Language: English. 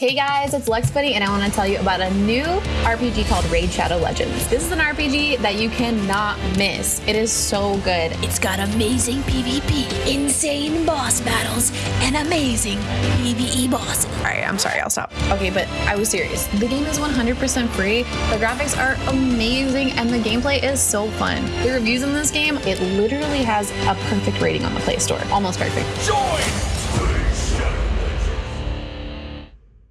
Hey guys, it's Lex Buddy, and I want to tell you about a new RPG called Raid Shadow Legends. This is an RPG that you cannot miss. It is so good. It's got amazing PvP, insane boss battles, and amazing PvE bosses. All right, I'm sorry, I'll stop. Okay, but I was serious. The game is 100% free. The graphics are amazing, and the gameplay is so fun. The reviews in this game, it literally has a perfect rating on the Play Store. Almost perfect. Join